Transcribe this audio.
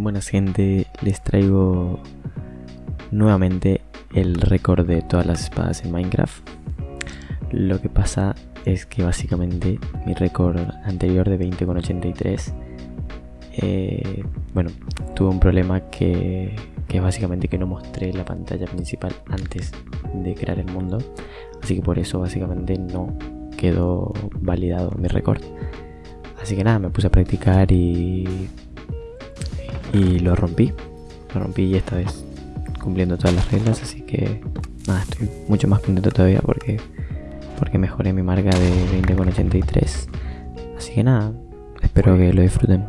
Buenas gente, les traigo nuevamente el récord de todas las espadas en Minecraft. Lo que pasa es que básicamente mi récord anterior de 20,83 eh, bueno, tuve un problema que, que es básicamente que no mostré la pantalla principal antes de crear el mundo. Así que por eso básicamente no quedó validado mi récord. Así que nada, me puse a practicar y y lo rompí. Lo rompí y esta vez cumpliendo todas las reglas, así que nada, estoy mucho más contento todavía porque, porque mejoré mi marca de 20,83. Así que nada, espero que lo disfruten.